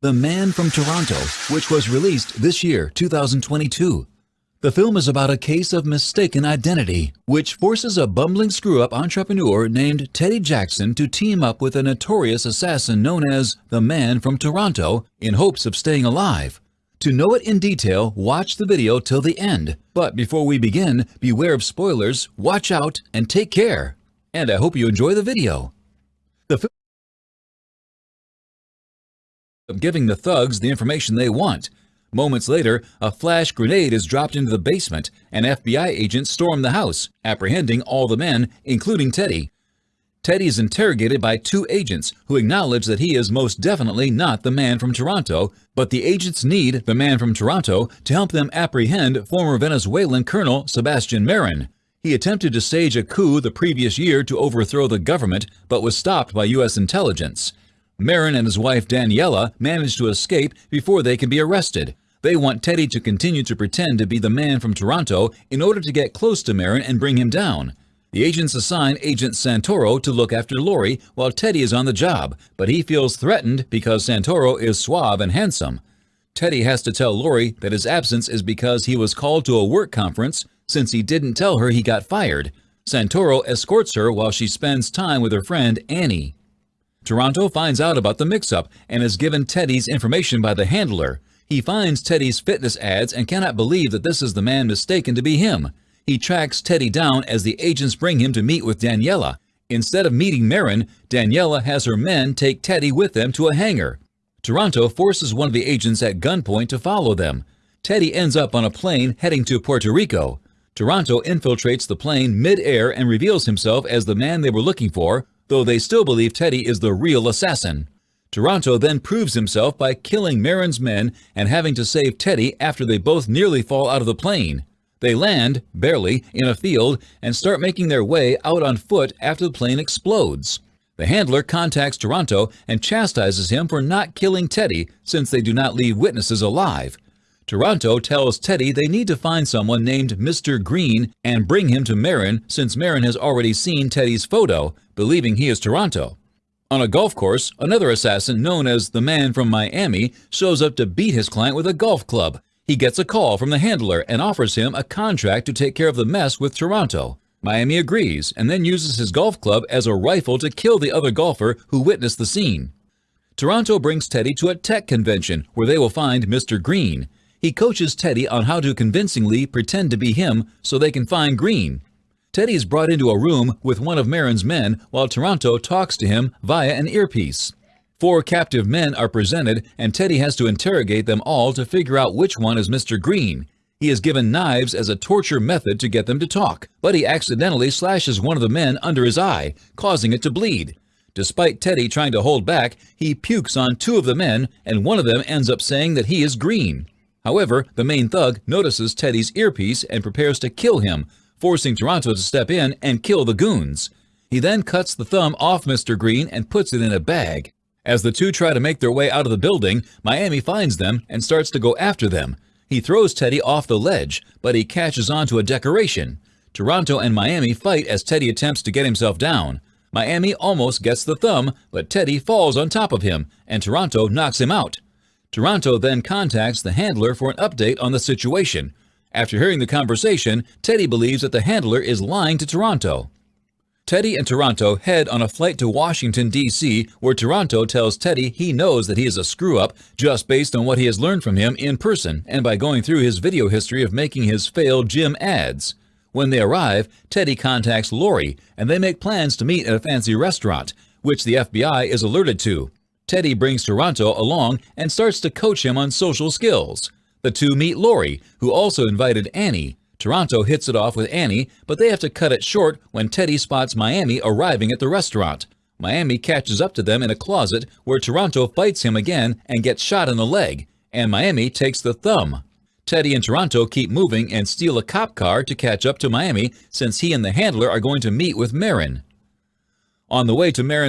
The Man from Toronto, which was released this year, 2022. The film is about a case of mistaken identity, which forces a bumbling screw-up entrepreneur named Teddy Jackson to team up with a notorious assassin known as the Man from Toronto in hopes of staying alive. To know it in detail, watch the video till the end. But before we begin, beware of spoilers, watch out, and take care. And I hope you enjoy the video. The of giving the thugs the information they want. Moments later, a flash grenade is dropped into the basement, and FBI agents storm the house, apprehending all the men, including Teddy. Teddy is interrogated by two agents who acknowledge that he is most definitely not the man from Toronto, but the agents need the man from Toronto to help them apprehend former Venezuelan Colonel Sebastian Marin. He attempted to stage a coup the previous year to overthrow the government, but was stopped by U.S. intelligence. Marin and his wife Daniela manage to escape before they can be arrested. They want Teddy to continue to pretend to be the man from Toronto in order to get close to Marin and bring him down. The agents assign Agent Santoro to look after Lori while Teddy is on the job, but he feels threatened because Santoro is suave and handsome. Teddy has to tell Lori that his absence is because he was called to a work conference since he didn't tell her he got fired. Santoro escorts her while she spends time with her friend Annie. Toronto finds out about the mix-up and is given Teddy's information by the handler. He finds Teddy's fitness ads and cannot believe that this is the man mistaken to be him. He tracks Teddy down as the agents bring him to meet with Daniela. Instead of meeting Marin, Daniela has her men take Teddy with them to a hangar. Toronto forces one of the agents at gunpoint to follow them. Teddy ends up on a plane heading to Puerto Rico. Toronto infiltrates the plane mid-air and reveals himself as the man they were looking for, though they still believe Teddy is the real assassin. Toronto then proves himself by killing Marin's men and having to save Teddy after they both nearly fall out of the plane. They land, barely, in a field and start making their way out on foot after the plane explodes. The handler contacts Toronto and chastises him for not killing Teddy since they do not leave witnesses alive. Toronto tells Teddy they need to find someone named Mr. Green and bring him to Marin since Marin has already seen Teddy's photo, believing he is Toronto. On a golf course, another assassin known as the man from Miami shows up to beat his client with a golf club. He gets a call from the handler and offers him a contract to take care of the mess with Toronto. Miami agrees and then uses his golf club as a rifle to kill the other golfer who witnessed the scene. Toronto brings Teddy to a tech convention where they will find Mr. Green. He coaches Teddy on how to convincingly pretend to be him so they can find Green. Teddy is brought into a room with one of Marin's men while Toronto talks to him via an earpiece. Four captive men are presented and Teddy has to interrogate them all to figure out which one is Mr. Green. He is given knives as a torture method to get them to talk, but he accidentally slashes one of the men under his eye, causing it to bleed. Despite Teddy trying to hold back, he pukes on two of the men and one of them ends up saying that he is green. However, the main thug notices Teddy's earpiece and prepares to kill him, forcing Toronto to step in and kill the goons. He then cuts the thumb off Mr. Green and puts it in a bag. As the two try to make their way out of the building, Miami finds them and starts to go after them. He throws Teddy off the ledge, but he catches onto a decoration. Toronto and Miami fight as Teddy attempts to get himself down. Miami almost gets the thumb, but Teddy falls on top of him, and Toronto knocks him out. Toronto then contacts the handler for an update on the situation. After hearing the conversation, Teddy believes that the handler is lying to Toronto. Teddy and Toronto head on a flight to Washington, D.C., where Toronto tells Teddy he knows that he is a screw-up just based on what he has learned from him in person and by going through his video history of making his failed gym ads. When they arrive, Teddy contacts Lori, and they make plans to meet at a fancy restaurant, which the FBI is alerted to. Teddy brings Toronto along and starts to coach him on social skills. The two meet Lori, who also invited Annie. Toronto hits it off with Annie, but they have to cut it short when Teddy spots Miami arriving at the restaurant. Miami catches up to them in a closet where Toronto fights him again and gets shot in the leg, and Miami takes the thumb. Teddy and Toronto keep moving and steal a cop car to catch up to Miami since he and the handler are going to meet with Marin. On the way to Marin